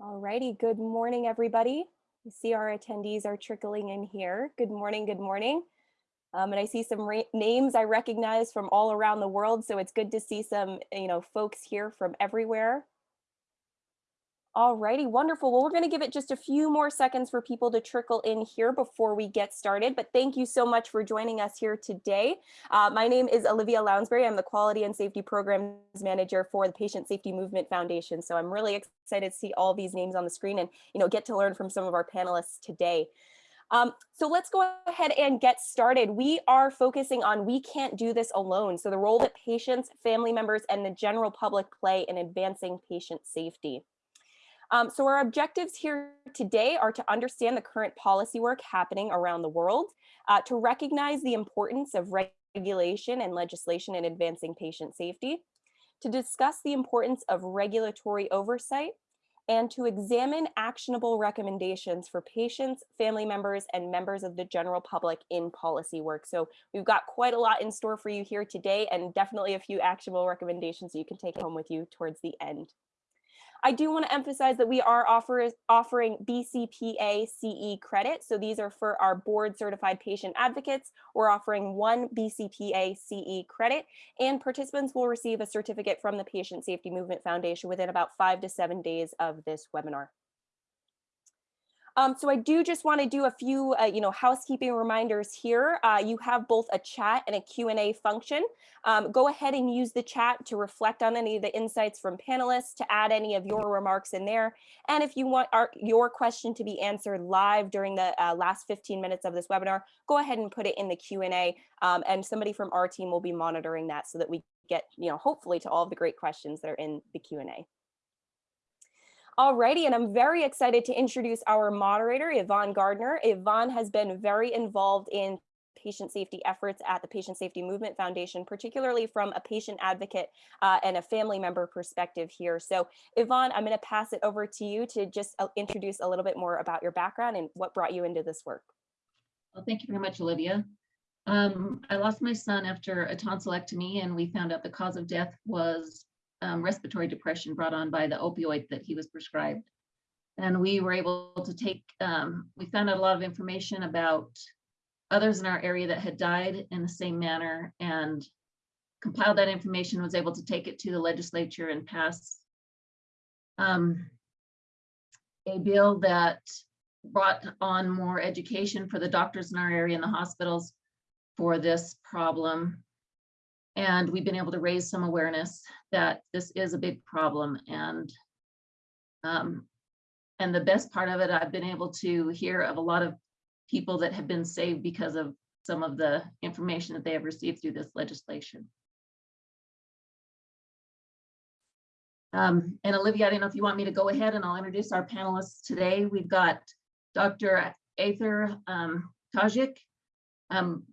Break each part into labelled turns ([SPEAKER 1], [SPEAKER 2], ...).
[SPEAKER 1] All righty, good morning, everybody. You see our attendees are trickling in here. Good morning, good morning. Um, and I see some names I recognize from all around the world, so it's good to see some, you know, folks here from everywhere. All righty, wonderful. Well, we're going to give it just a few more seconds for people to trickle in here before we get started. But thank you so much for joining us here today. Uh, my name is Olivia Lounsbury. I'm the Quality and Safety Programs Manager for the Patient Safety Movement Foundation. So I'm really excited to see all these names on the screen and you know get to learn from some of our panelists today. Um, so let's go ahead and get started. We are focusing on we can't do this alone. So the role that patients, family members, and the general public play in advancing patient safety. Um, so our objectives here today are to understand the current policy work happening around the world, uh, to recognize the importance of regulation and legislation in advancing patient safety, to discuss the importance of regulatory oversight, and to examine actionable recommendations for patients, family members, and members of the general public in policy work. So we've got quite a lot in store for you here today and definitely a few actionable recommendations you can take home with you towards the end. I do want to emphasize that we are offer, offering BCPA CE credit. So these are for our board certified patient advocates. We're offering one BCPA CE credit and participants will receive a certificate from the Patient Safety Movement Foundation within about five to seven days of this webinar. Um, so I do just want to do a few, uh, you know, housekeeping reminders here. Uh, you have both a chat and a Q&A function. Um, go ahead and use the chat to reflect on any of the insights from panelists, to add any of your remarks in there. And if you want our, your question to be answered live during the uh, last 15 minutes of this webinar, go ahead and put it in the Q&A um, and somebody from our team will be monitoring that so that we get, you know, hopefully to all of the great questions that are in the Q&A. Alrighty, and I'm very excited to introduce our moderator, Yvonne Gardner. Yvonne has been very involved in patient safety efforts at the Patient Safety Movement Foundation, particularly from a patient advocate uh, and a family member perspective here. So Yvonne, I'm gonna pass it over to you to just uh, introduce a little bit more about your background and what brought you into this work.
[SPEAKER 2] Well, thank you very much, Olivia. Um, I lost my son after a tonsillectomy and we found out the cause of death was um, respiratory depression brought on by the opioid that he was prescribed. And we were able to take, um, we found out a lot of information about others in our area that had died in the same manner and compiled that information, was able to take it to the legislature and pass um, a bill that brought on more education for the doctors in our area and the hospitals for this problem and we've been able to raise some awareness that this is a big problem. And um, and the best part of it, I've been able to hear of a lot of people that have been saved because of some of the information that they have received through this legislation. Um, and Olivia, I don't know if you want me to go ahead and I'll introduce our panelists today. We've got Dr. Aether um, Tajik. Um,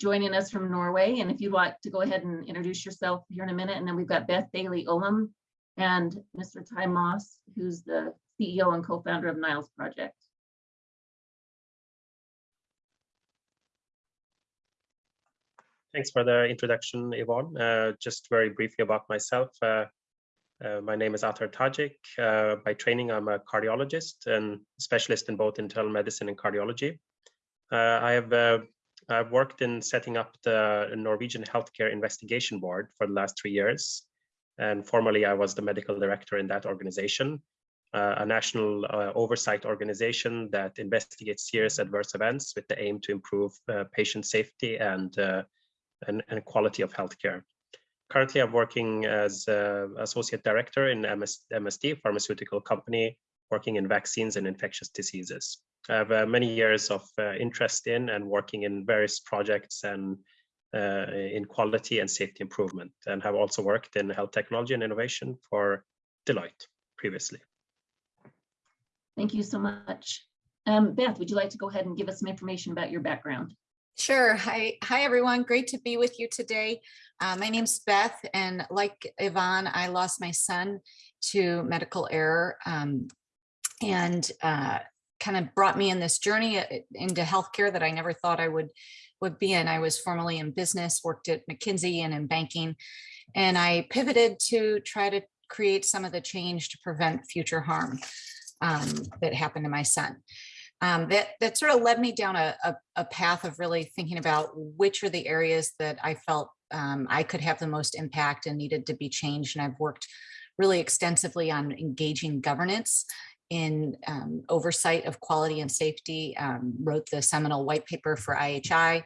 [SPEAKER 2] joining us from Norway. And if you'd like to go ahead and introduce yourself here in a minute. And then we've got Beth Daley Ullem and Mr. Ty Moss, who's the CEO and co-founder of Nile's Project.
[SPEAKER 3] Thanks for the introduction, Yvonne. Uh, just very briefly about myself. Uh, uh, my name is Atar Tajik. Uh, by training, I'm a cardiologist and specialist in both internal medicine and cardiology. Uh, I have uh, I've worked in setting up the Norwegian Healthcare Investigation Board for the last three years. And formerly, I was the medical director in that organization, uh, a national uh, oversight organization that investigates serious adverse events with the aim to improve uh, patient safety and, uh, and, and, quality of healthcare. Currently, I'm working as associate director in MS, MSD, pharmaceutical company, working in vaccines and infectious diseases. I have uh, many years of uh, interest in and working in various projects and uh, in quality and safety improvement and have also worked in health technology and innovation for Deloitte previously.
[SPEAKER 2] Thank you so much. Um, Beth, would you like to go ahead and give us some information about your background?
[SPEAKER 4] Sure. Hi, hi everyone. Great to be with you today. Uh, my name's Beth, and like Yvonne, I lost my son to medical error um, and uh, kind of brought me in this journey uh, into healthcare that I never thought I would would be in. I was formerly in business, worked at McKinsey and in banking, and I pivoted to try to create some of the change to prevent future harm. um, that happened to my son. Um, that, that sort of led me down a, a, a path of really thinking about which are the areas that I felt um, I could have the most impact and needed to be changed. And I've worked really extensively on engaging governance in um, oversight of quality and safety, um, wrote the seminal white paper for IHI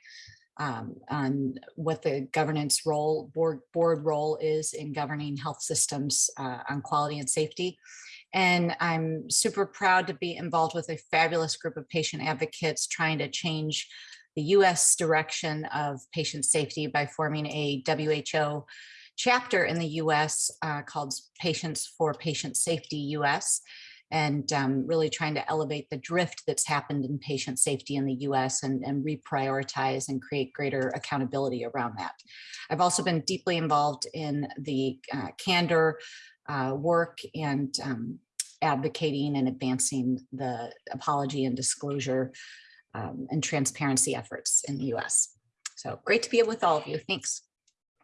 [SPEAKER 4] um, on what the governance role, board, board role is in governing health systems uh, on quality and safety. And I'm super proud to be involved with a fabulous group of patient advocates trying to change the US direction of patient safety by forming a WHO chapter in the US uh, called Patients for Patient Safety US and um, really trying to elevate the drift that's happened in patient safety in the US and, and reprioritize and create greater accountability around that. I've also been deeply involved in the uh, candor uh, work and um, advocating and advancing the apology and disclosure um, and transparency efforts in the US. So great to be with all of you. Thanks.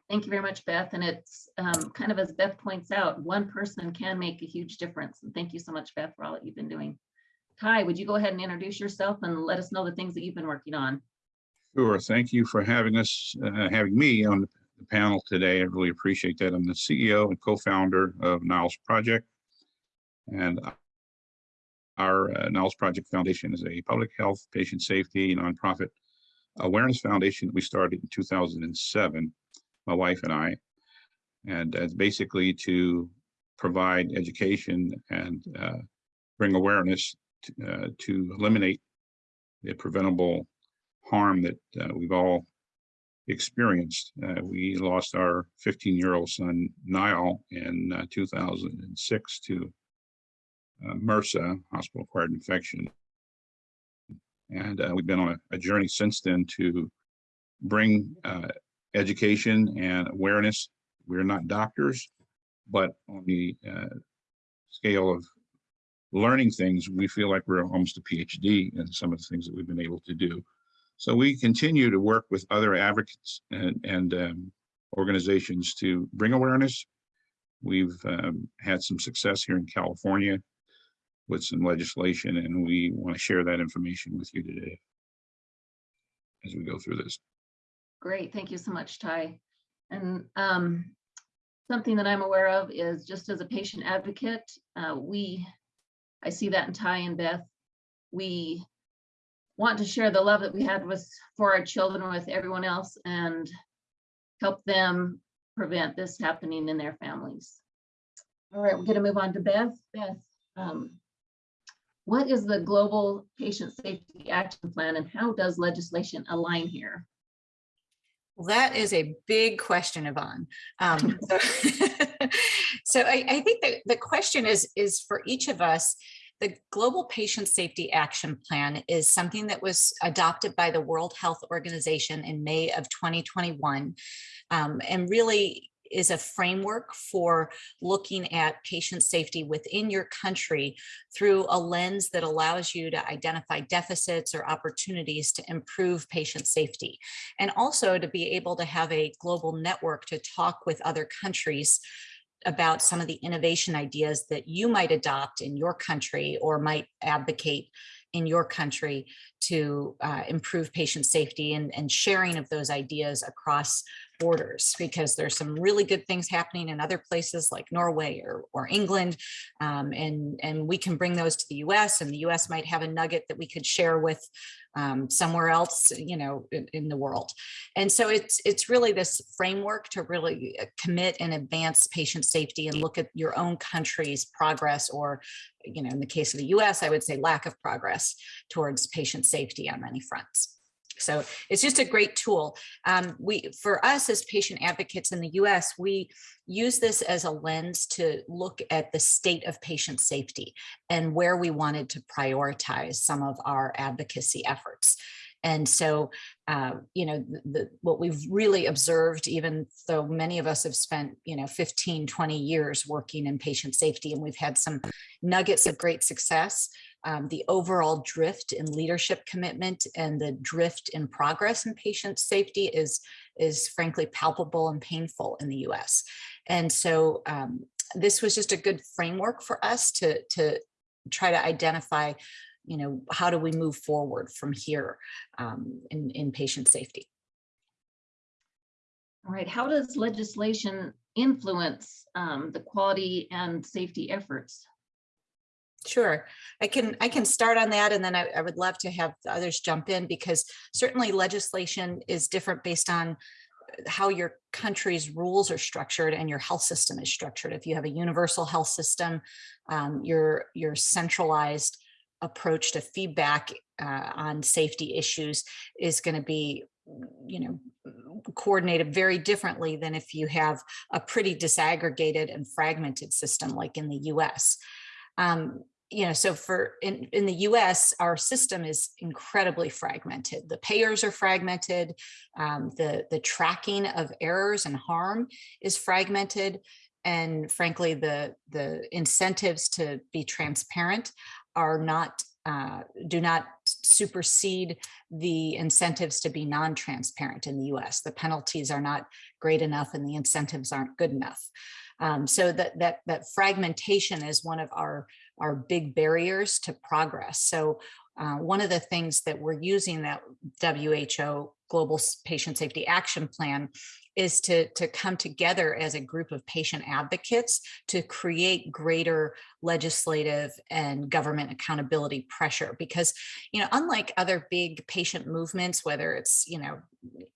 [SPEAKER 2] Thank you very much, Beth. And it's um, kind of as Beth points out, one person can make a huge difference. And thank you so much, Beth, for all that you've been doing. Ty, would you go ahead and introduce yourself and let us know the things that you've been working on?
[SPEAKER 5] Sure. Thank you for having us, uh, having me on the panel today. I really appreciate that. I'm the CEO and co-founder of Nile's Project. And our uh, Nile's Project Foundation is a public health, patient safety, nonprofit awareness foundation that we started in 2007, my wife and I. And it's basically to provide education and uh, bring awareness to, uh, to eliminate the preventable harm that uh, we've all experienced. Uh, we lost our 15-year-old son, Nile, in uh, 2006 to uh, MRSA, hospital-acquired infection. And we've been on a, a, journey since then to bring education and awareness. We're not doctors, but on the uh, scale of learning things, we feel like we're almost a PhD in some of the things that we've been able to do. So we continue to work with other advocates and, and um, organizations to bring awareness. We've um, had some success here in California with some legislation, and we want to share that information with you today as we go through this.
[SPEAKER 2] Great, thank you so much, Ty. And um, something that I'm aware of is just as a patient advocate, uh, we, I see that in Ty and Beth, we want to share the love that we had with for our children with everyone else and help them prevent this happening in their families. All right, we're going to move on to Beth. Beth, um, what is the Global Patient Safety Action Plan and how does legislation align here?
[SPEAKER 4] Well, that is a big question, Yvonne. Um, so so I, I think that the question is, is for each of us, the Global Patient Safety Action Plan is something that was adopted by the World Health Organization in May of 2021 um, and really is a framework for looking at patient safety within your country through a lens that allows you to identify deficits or opportunities to improve patient safety. And also to be able to have a global network to talk with other countries about some of the innovation ideas that you might adopt in your country or might advocate in your country to uh, improve patient safety and, and sharing of those ideas across borders because there's some really good things happening in other places like Norway or, or England um, and and we can bring those to the US and the US might have a nugget that we could share with um, somewhere else you know in, in, the world and so it's it's really this framework to really uh, commit and advance patient safety and look at your own country's progress or you know in the case of the US I would say lack of progress towards patient safety on many fronts. So it's just a great tool. Um, we, for us as patient advocates in the US, we use this as a lens to look at the state of patient safety and where we wanted to prioritize some of our advocacy efforts. And so, uh, you know, the, what we've really observed, even though many of us have spent, you know, 15, 20 years working in patient safety, and we've had some nuggets of great success, um, the overall drift in leadership commitment and the drift in progress in patient safety is, is frankly palpable and painful in the US. And so um, this was just a good framework for us to, to try to identify, you know, how do we move forward from here um, in, in patient safety.
[SPEAKER 2] All right, how does legislation influence um, the quality and safety efforts?
[SPEAKER 4] Sure, I can I can start on that and then I, I would love to have the others jump in because certainly legislation is different based on how your country's rules are structured and your health system is structured. If you have a universal health system, um, your your centralized approach to feedback uh, on safety issues is going to be you know coordinated very differently than if you have a pretty disaggregated and fragmented system like in the US. Um, you know, so for in, in the US, our system is incredibly fragmented. The payers are fragmented. Um, the, the tracking of errors and harm is fragmented. And frankly, the, the incentives to be transparent are not, uh, do not supersede the incentives to be non-transparent in the US. The penalties are not great enough and the incentives aren't good enough. Um, so that, that, that fragmentation is one of our are big barriers to progress. So uh, one of the things that we're using that WHO Global Patient Safety Action Plan is to, to come together as a group of patient advocates to create greater legislative and government accountability pressure. Because, you know, unlike other big patient movements, whether it's, you know,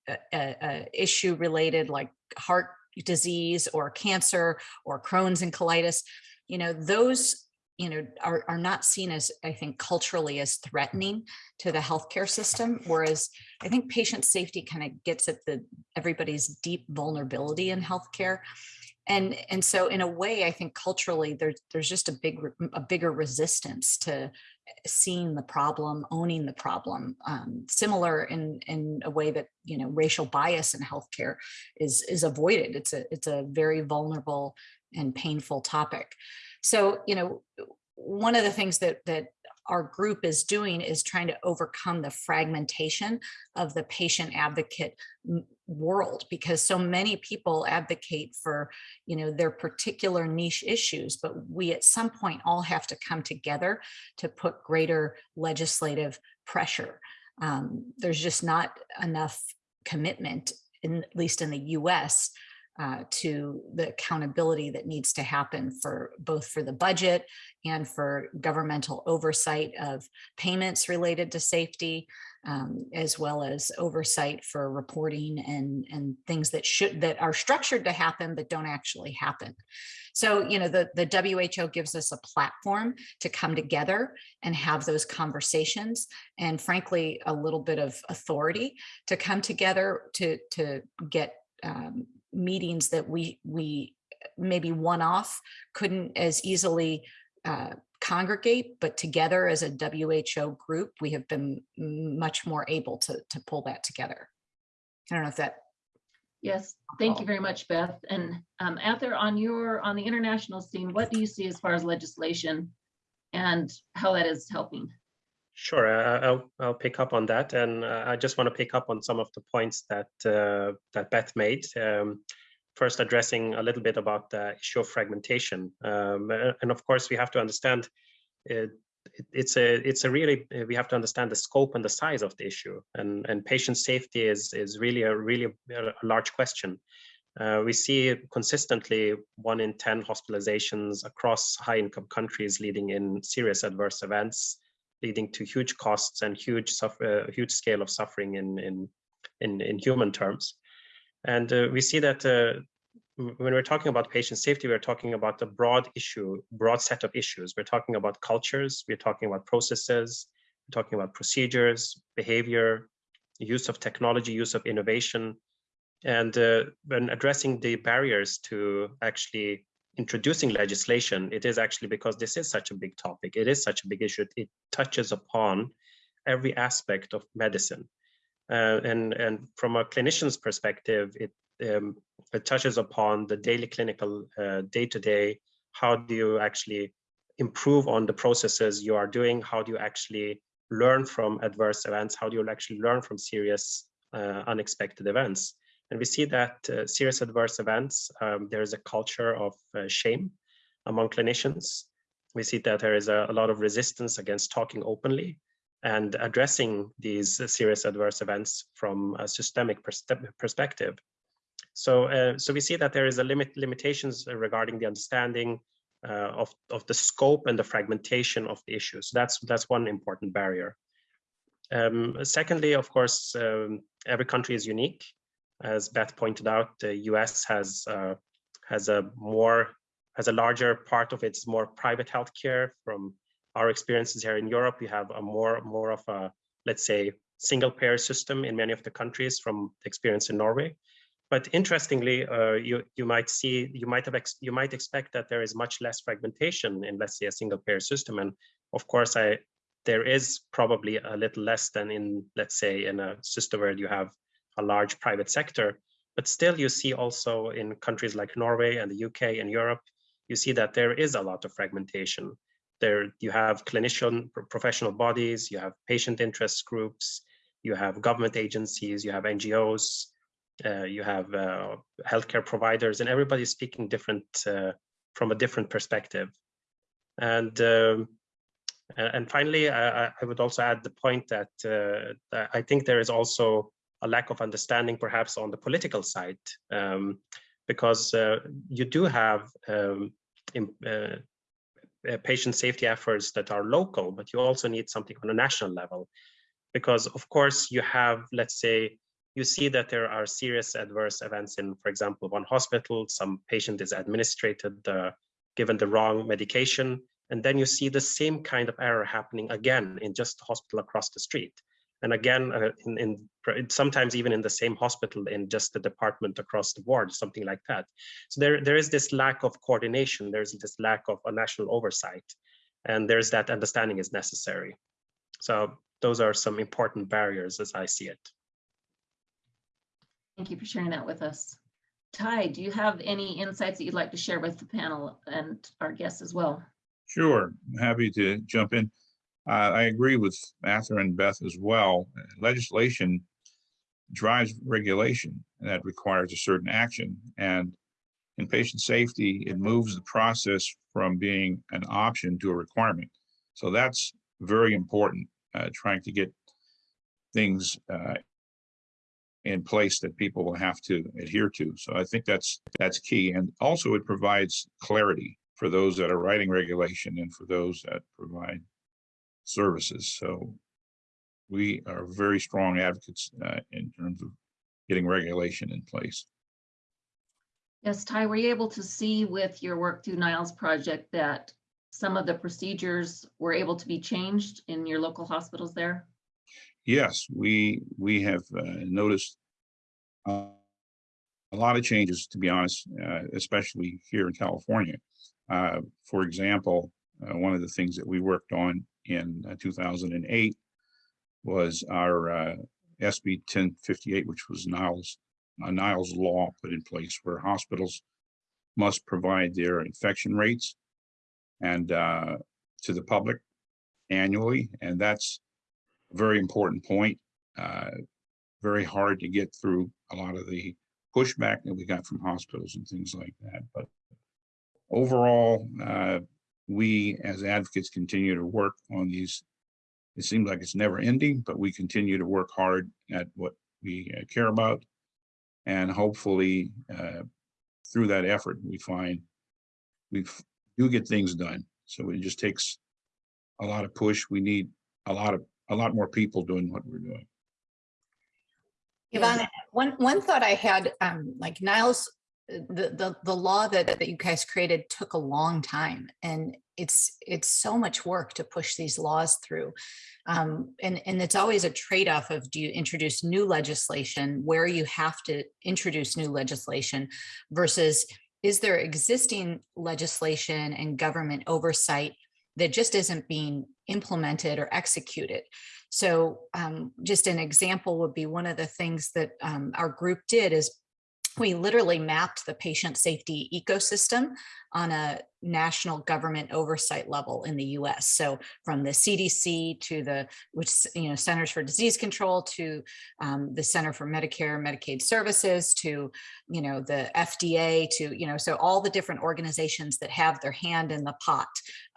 [SPEAKER 4] a, a, issue related like heart disease or cancer or Crohn's and colitis, you know, those you know, are, are not seen as, I think, culturally as threatening to the healthcare system. Whereas I think patient safety kind of gets at the everybody's deep vulnerability in healthcare. And, and so in a way, I think culturally there's, there's just a big, a bigger resistance to seeing the problem, owning the problem, um, similar in, in a way that, you know, racial bias in healthcare is, is avoided. It's a, it's a very vulnerable and painful topic. So, you know, one of the things that that our group is doing is trying to overcome the fragmentation of the patient advocate world because so many people advocate for you know their particular niche issues but we at some point all have to come together to put greater legislative pressure. Um, there's just not enough commitment in at least in the US uh, to the accountability that needs to happen for both for the budget and for governmental oversight of payments related to safety, um, as well as oversight for reporting and, and things that should that are structured to happen but don't actually happen. So, you know, the, the WHO gives us a platform to come together and have those conversations and frankly, a little bit of authority to come together to, to get um, meetings that we we maybe one off couldn't as easily uh, congregate, but together as a WHO group, we have been much more able to, to pull that together. I don't know if that.
[SPEAKER 2] Yes, thank you very much, Beth. And um, Arthur, on your on the international scene, what do you see as far as legislation and how that is helping?
[SPEAKER 3] Sure, uh, I'll, I'll pick up on that. And uh, I just want to pick up on some of the points that, uh, that Beth made. Um, first, addressing a little bit about the issue of fragmentation. Um, and of course, we have to understand it, it's a it's a really we have to understand the scope and the size of the issue and and patient safety is is really a really a large question uh, we see consistently one in 10 hospitalizations across high income countries leading in serious adverse events leading to huge costs and huge suffer, uh, huge scale of suffering in in in, in human terms. And uh, we see that uh, when we're talking about patient safety, we're talking about a broad issue, broad set of issues. We're talking about cultures, we're talking about processes, we're talking about procedures, behavior, use of technology, use of innovation. And uh, when addressing the barriers to actually introducing legislation, it is actually because this is such a big topic. It is such a big issue. It touches upon every aspect of medicine. Uh, and, and from a clinician's perspective, it, um, it touches upon the daily clinical uh, day-to-day. -day, how do you actually improve on the processes you are doing? How do you actually learn from adverse events? How do you actually learn from serious uh, unexpected events? And we see that uh, serious adverse events, um, there is a culture of uh, shame among clinicians. we see that there is a, a lot of resistance against talking openly and addressing these serious adverse events from a systemic perspe- perspective. So, uh, so we see that there is a limit limitations regarding the understanding uh, of of the scope and the fragmentation of the issues. That's that's one important barrier. Um, secondly, of course, um, every country is unique. As Beth pointed out, the U.S. has uh, has a more has a larger part of its more private healthcare. From our experiences here in Europe, we have a more more of a let's say single payer system in many of the countries from the experience in Norway. But interestingly, uh, you you might see you might have you might expect that there is much less fragmentation in let's say a single payer system. And of course, I there is probably a little less than in let's say in a system where you have a large private sector. But still, you see also in countries like Norway and the UK and Europe, you see that there is a lot of fragmentation. There you have clinician professional bodies, you have patient interest groups, you have government agencies, you have NGOs, uh, you have uh, healthcare providers, and everybody's speaking different uh, from a different perspective. And um, and finally, I, I, would also add the point that, uh, that, I think there is also a lack of understanding, perhaps on the political side, um, because uh, you do have um, in, uh, patient safety efforts that are local, but you also need something on a national level, because of course you have, let's say, you see that there are serious adverse events in, for example, one hospital, some patient is administered, uh, given the wrong medication, and then you see the same kind of error happening again in just the hospital across the street. And again, uh, in, in, sometimes even in the same hospital in just the department across the board, something like that. So there, there is this lack of coordination. There's this lack of a national oversight, and there's that understanding is necessary. So those are some important barriers as I see it.
[SPEAKER 2] Thank you for sharing that with us. Ty, do you have any insights that you'd like to share with the panel and our guests as well?
[SPEAKER 5] Sure, happy to jump in. Uh, I agree with Arthur and Beth as well. Legislation drives regulation and that requires a certain action. And in patient safety, it moves the process from being an option to a requirement. So that's very important, uh, trying to get things uh, in place that people will have to adhere to. So I think that's that's key. And also it provides clarity for those that are writing regulation and for those that provide services. So we are very strong advocates uh, in terms of getting regulation in place.
[SPEAKER 2] Yes, Ty, were you able to see with your work through Nile's project that some of the procedures were able to be changed in your local hospitals there?
[SPEAKER 5] Yes, we we have uh, noticed uh, a lot of changes, to be honest, uh, especially here in California. Uh, for example, uh, one of the things that we worked on in uh, 2008 was our SB 1058, which was Nile's a Nile's law put in place where hospitals must provide their infection rates and to the public annually, and that's a very important point. Uh, very hard to get through a lot of the pushback that we got from hospitals and things like that. But overall, uh, we as advocates continue to work on these. It seems like it's never ending, but we continue to work hard at what we uh, care about. And hopefully, uh, through that effort, we find we do get things done. So it just takes a lot of push. We need a lot of a lot more people doing what we're doing.
[SPEAKER 4] Yvonne, one, one thought I had, um, like Nile's, the, the, the law that, that you guys created took a long time and it's, it's so much work to push these laws through. Um, and, and it's always a trade-off of do you introduce new legislation where you have to introduce new legislation versus is there existing legislation and government oversight that just isn't being implemented or executed. So um, just an example would be one of the things that um, our group did is we literally mapped the patient safety ecosystem on a national government oversight level in the US. So from the CDC to the, which, you know, Centers for Disease Control to um, the Center for Medicare, Medicaid Services to, you know, the FDA to, you know, so all the different organizations that have their hand in the pot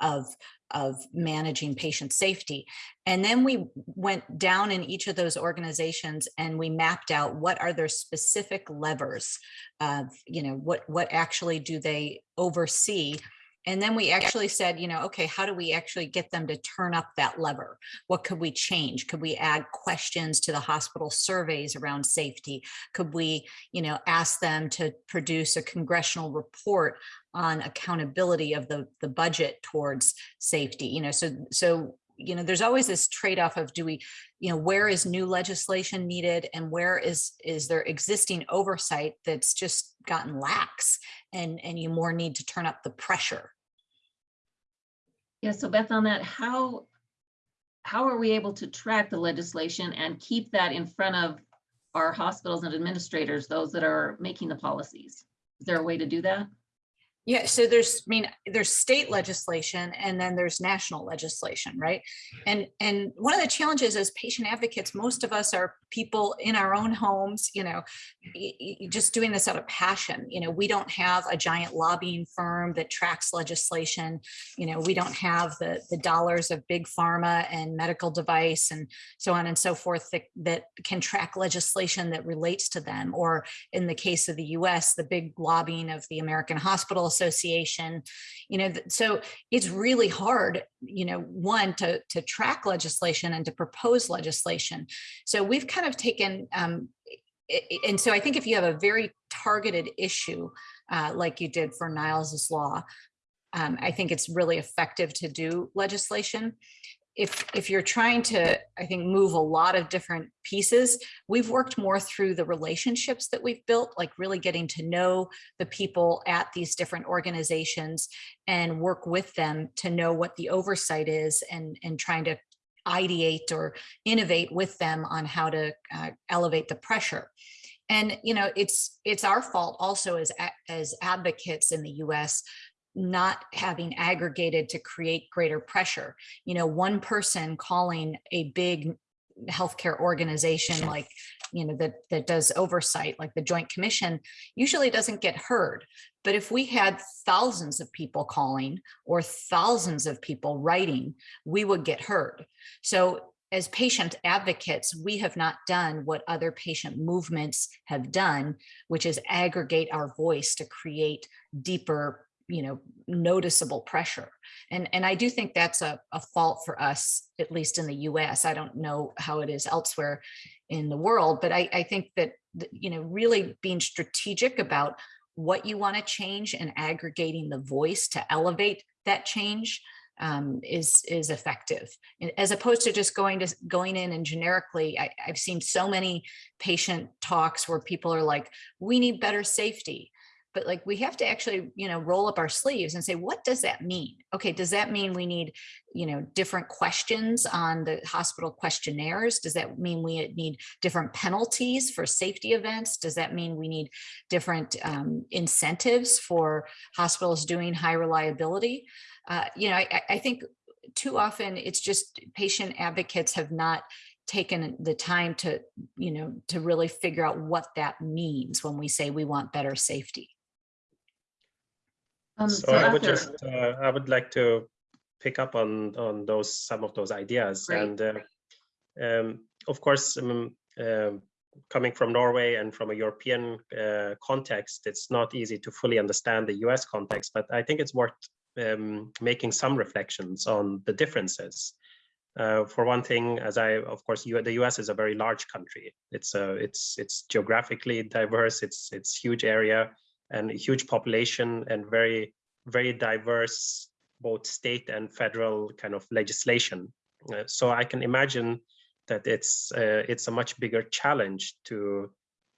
[SPEAKER 4] of, of managing patient safety. And then we went down in each of those organizations and we mapped out what are their specific levers of, you know, what, what actually do they oversee and then we actually said, you know, okay, how do we actually get them to turn up that lever? What could we change? Could we add questions to the hospital surveys around safety? Could we, you know, ask them to produce a congressional report on accountability of the, the budget towards safety? You know, so, so you know, there's always this trade-off of do we, you know, where is new legislation needed and where is is there existing oversight that's just gotten lax and and you more need to turn up the pressure.
[SPEAKER 2] Yeah, so Beth, on that, how, how are we able to track the legislation and keep that in front of our hospitals and administrators, those that are making the policies? Is there a way to do that?
[SPEAKER 4] Yeah, so there's, I mean, there's state legislation and then there's national legislation, right? And and one of the challenges as patient advocates, most of us are people in our own homes, you know, just doing this out of passion. You know, we don't have a giant lobbying firm that tracks legislation. You know, we don't have the the dollars of big pharma and medical device and so on and so forth that, that can track legislation that relates to them. Or in the case of the US, the big lobbying of the American Hospital Association, you know, so it's really hard, you know, one to, to track legislation and to propose legislation. So we've kind of taken, um, and so I think if you have a very targeted issue, uh, like you did for Niles's law, um, I think it's really effective to do legislation if if you're trying to i think move a lot of different pieces we've worked more through the relationships that we've built like really getting to know the people at these different organizations and work with them to know what the oversight is and and trying to ideate or innovate with them on how to uh, elevate the pressure. And you know it's it's our fault also as as advocates in the US not having aggregated to create greater pressure. You know, one person calling a big healthcare organization like, you know, that, that does oversight like the Joint Commission usually doesn't get heard. But if we had thousands of people calling or thousands of people writing, we would get heard. So as patient advocates, we have not done what other patient movements have done, which is aggregate our voice to create deeper you know, noticeable pressure. And, and I do think that's a, a fault for us, at least in the US. I don't know how it is elsewhere in the world, but I, I think that, you know, really being strategic about what you want to change and aggregating the voice to elevate that change um, is is effective as opposed to just going to going in and generically I, I've seen so many patient talks where people are like we need better safety but like we have to actually you know roll up our sleeves and say what does that mean? Okay does that mean we need you know different questions on the hospital questionnaires? Does that mean we need different penalties for safety events? Does that mean we need different um, incentives for hospitals doing high reliability? Uh, you know I, I think too often it's just patient advocates have not taken the time to you know to really figure out what that means when we say we want better safety
[SPEAKER 2] Um,
[SPEAKER 3] So I would just, uh, I would like to pick up on, on those, some of those ideas.
[SPEAKER 2] Great.
[SPEAKER 3] And uh, um, of course, um, um, coming from Norway and from a European uh, context, it's not easy to fully understand the US context, but I think it's worth um, making some reflections on the differences. Uh, for one thing, as I, of course, U the US is a very large country. It's a, it's, it's geographically diverse. It's, it's huge area and a huge population and very, very diverse, both state and federal kind of legislation. Uh, so I can imagine that it's uh, it's a much bigger challenge to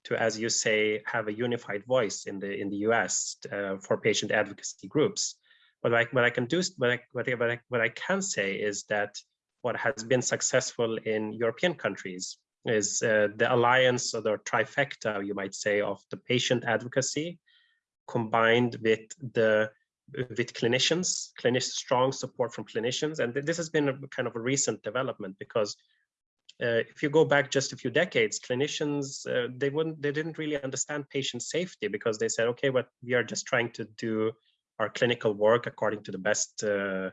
[SPEAKER 3] to, as you say, have a unified voice in the in the U.S. Uh, for patient advocacy groups. I what I can do, what I, what I what I can say is that what has been successful in European countries is uh, the alliance or the trifecta, you might say, of the patient advocacy combined with the with clinicians, clinic strong support from clinicians. And this has been a kind of a recent development because uh, if you go back just a few decades, clinicians, uh, they wouldn't, they didn't really understand patient safety because they said, okay, but we are just trying to do our clinical work according to the best uh,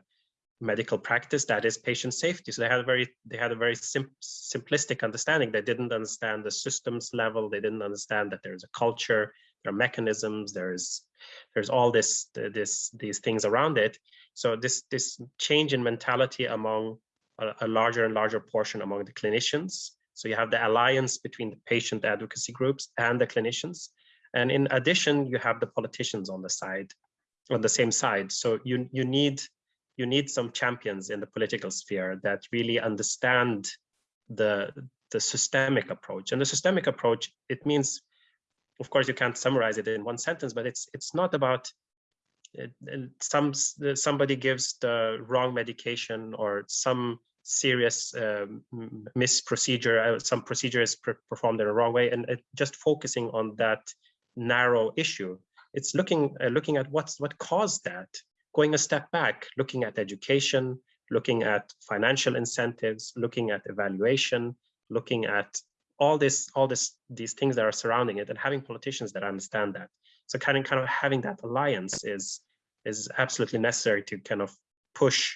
[SPEAKER 3] medical practice that is patient safety. So they had a very they had a very sim simplistic understanding. They didn't understand the systems level. They didn't understand that there's a culture there are mechanisms there's there's all this this these things around it. So this this change in mentality among a, a larger and larger portion among the clinicians. So you have the alliance between the patient advocacy groups and the clinicians. And in addition you have the politicians on the side on the same side. So you you need you need some champions in the political sphere that really understand the the systemic approach. And the systemic approach it means of course you can't summarize it in one sentence but it's it's not about uh, some somebody gives the wrong medication or some serious um, misprocedure uh, some procedure is performed in a wrong way and uh, just focusing on that narrow issue. It's looking uh, looking at what's what caused that going a step back, looking at education, looking at financial incentives, looking at evaluation, looking at all this, all this, these things that are surrounding it, and having politicians that understand that. So kind of, kind of having that alliance is is absolutely necessary to kind of push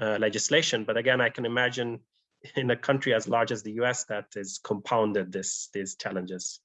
[SPEAKER 3] uh, legislation. But again, I can imagine in a country as large as the U.S. that is compounded this these challenges.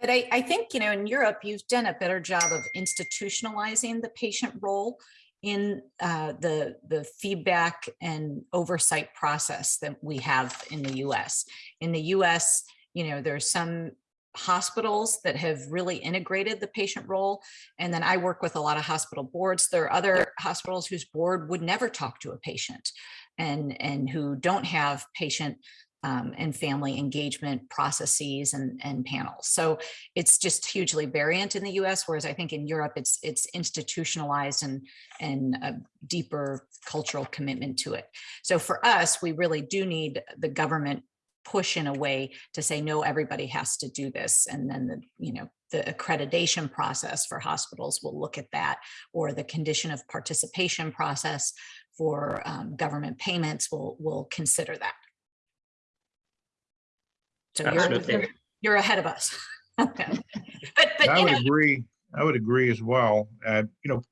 [SPEAKER 4] But I, I think, you know, in Europe, you've done a better job of institutionalizing the patient role in uh, the, the feedback and oversight process that we have in the US. In the US, you know, there's some hospitals that have really integrated the patient role. And then I work with a lot of hospital boards. There are other hospitals whose board would never talk to a patient and, and who don't have patient um, and family engagement processes and, and panels. So it's just hugely variant in the US, whereas I think in Europe it's it's institutionalized and, and a deeper cultural commitment to it. So for us, we really do need the government push in a way to say, no, everybody has to do this. And then the, you know, the accreditation process for hospitals will look at that or the condition of participation process for um, government payments will will consider that. So you're,
[SPEAKER 3] Absolutely.
[SPEAKER 4] you're ahead of us. Okay. But, but,
[SPEAKER 5] I
[SPEAKER 4] you
[SPEAKER 5] would
[SPEAKER 4] know,
[SPEAKER 5] agree. I would agree as well. Uh, you know,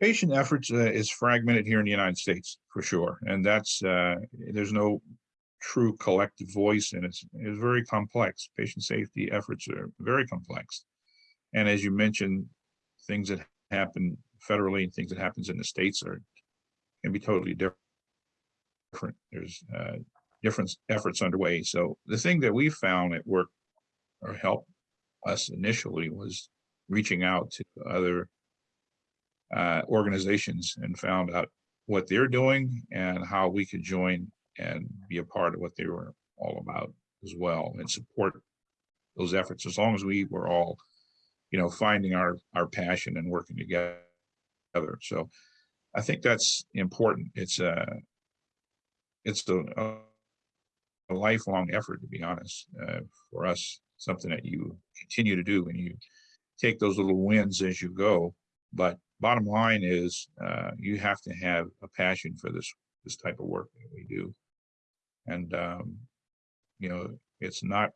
[SPEAKER 5] patient efforts uh, is fragmented here in the United States for sure. And that's, uh, there's no true collective voice and it's, it's very complex. Patient safety efforts are very complex. And as you mentioned, things that happen federally and things that happens in the states are, can be totally different. There's uh, different efforts underway. So the thing that we found at work or helped us initially was reaching out to other uh, organizations and found out what they're doing and how we could join and be a part of what they were all about as well and support those efforts as long as we were all you know finding our our passion and working together so i think that's important it's a it's the a lifelong effort, to be honest, uh, for us, something that you continue to do and you take those little wins as you go. But bottom line is uh, you have to have a passion for this this type of work that we do. And, um, you know, it's not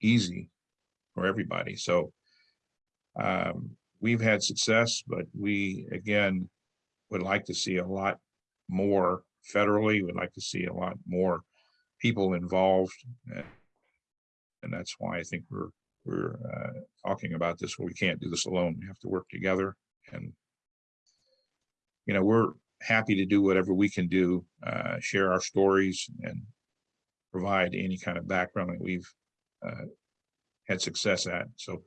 [SPEAKER 5] easy for everybody. So um, we've had success, but we, again, would like to see a lot more federally, We'd like to see a lot more people involved. And, that's why I think we're we're uh, talking about this. We can't do this alone. We have to work together. And you know, we're happy to do whatever we can do, uh, share our stories, and provide any kind of background that we've uh, had success at. So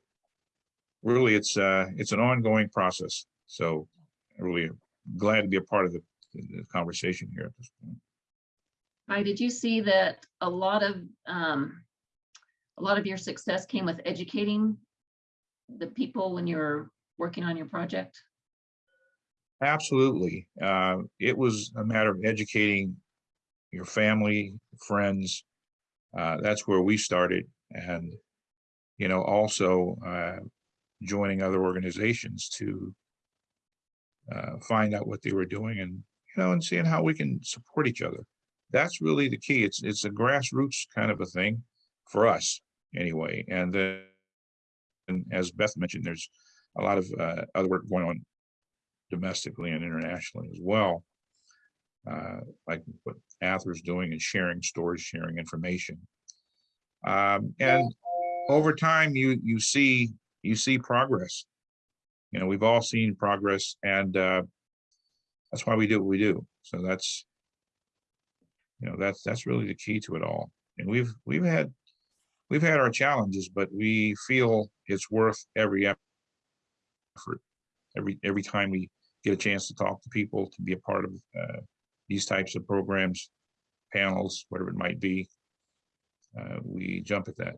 [SPEAKER 5] really, it's uh, it's an ongoing process. So I'm really glad to be a part of the, the conversation here at this point.
[SPEAKER 2] Did you see that a lot of um, a lot of your success came with educating the people when you're working on your project?
[SPEAKER 5] Absolutely. Uh, it was a matter of educating your family, friends, uh, that's where we started and, you know, also uh, joining other organizations to uh, find out what they were doing and, you know, and seeing how we can support each other. That's really the key. It's, it's a grassroots kind of a thing for us anyway. And then, and as Beth mentioned, there's a lot of uh, other work going on domestically and internationally as well. Uh, like what Ather's doing and sharing stories, sharing information. Um, and over time, you you see you see progress. You know, we've all seen progress, and uh, that's why we do what we do. So that's you know that's that's really the key to it all. And we've we've had we've had our challenges, but we feel it's worth every effort. Every every time we get a chance to talk to people, to be a part of uh, these types of programs, panels, whatever it might be, uh, we jump at that.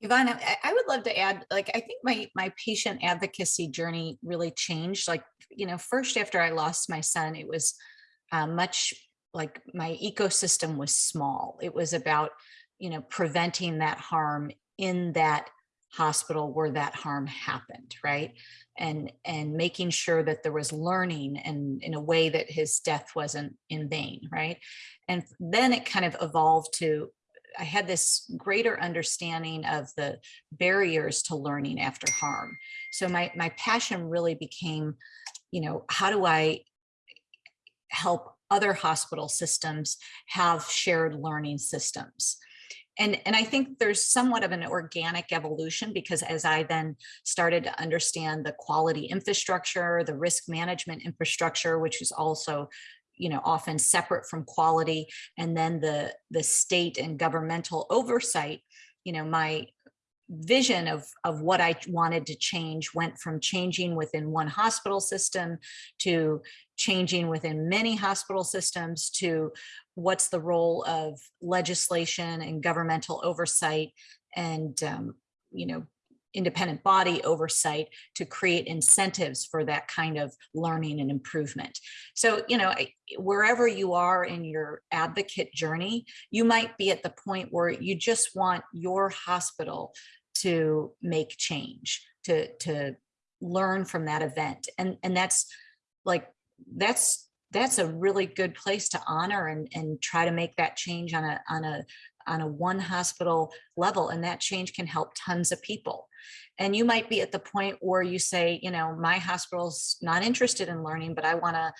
[SPEAKER 4] Yvonne, I, I would love to add, like, I think my, my patient advocacy journey really changed. Like, you know, first after I lost my son, it was uh, much like my ecosystem was small. It was about, you know, preventing that harm in that hospital where that harm happened, right? And and making sure that there was learning and in a way that his death wasn't in vain, right? And then it kind of evolved to I had this greater understanding of the barriers to learning after harm. So my my passion really became, you know, how do I help other hospital systems have shared learning systems? and and i think there's somewhat of an organic evolution because as i then started to understand the quality infrastructure the risk management infrastructure which is also you know often separate from quality and then the the state and governmental oversight you know my vision of of what i wanted to change went from changing within one hospital system to changing within many hospital systems to what's the role of legislation and governmental oversight and um, you know independent body oversight to create incentives for that kind of learning and improvement. So, you know, wherever you are in your advocate journey, you might be at the point where you just want your hospital to make change, to, to learn from that event. And, and that's like, that's that's a really good place to honor and, and try to make that change on a on a on a one hospital level and that change can help tons of people. And you might be at the point where you say you know my hospital's not interested in learning but i want to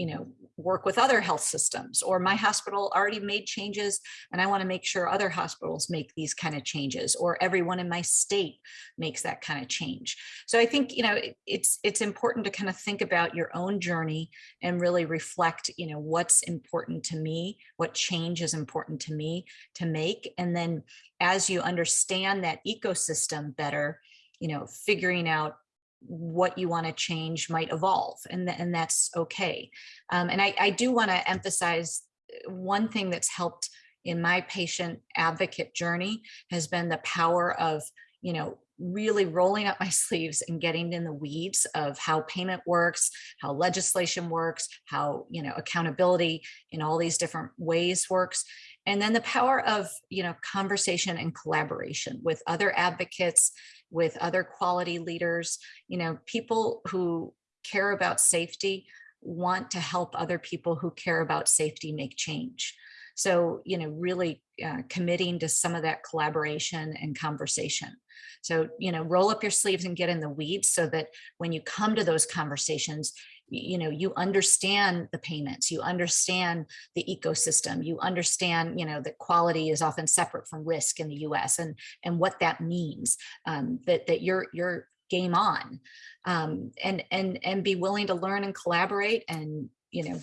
[SPEAKER 4] you know, work with other health systems or my hospital already made changes and I want to make sure other hospitals make these kind of changes or everyone in my state makes that kind of change. So I think, you know, it, it's it's important to kind of think about your own journey and really reflect, you know, what's important to me, what change is important to me to make. And then as you understand that ecosystem better, you know, figuring out what you want to change might evolve and, th and that's okay. Um, and I, I do want to emphasize uh, one thing that's helped in my patient advocate journey has been the power of, you know, really rolling up my sleeves and getting in the weeds of how payment works, how legislation works, how, you know, accountability in all these different ways works. And then the power of, you know, conversation and collaboration with other advocates, with other quality leaders, you know, people who care about safety want to help other people who care about safety make change. So, you know, really uh, committing to some of that collaboration and conversation. So, you know, roll up your sleeves and get in the weeds so that when you come to those conversations, you know, you understand the payments, you understand the ecosystem, you understand, you know, that quality is often separate from risk in the US and, and what that means, um, that, that you're, you're game on um, and, and, and be willing to learn and collaborate and, you know,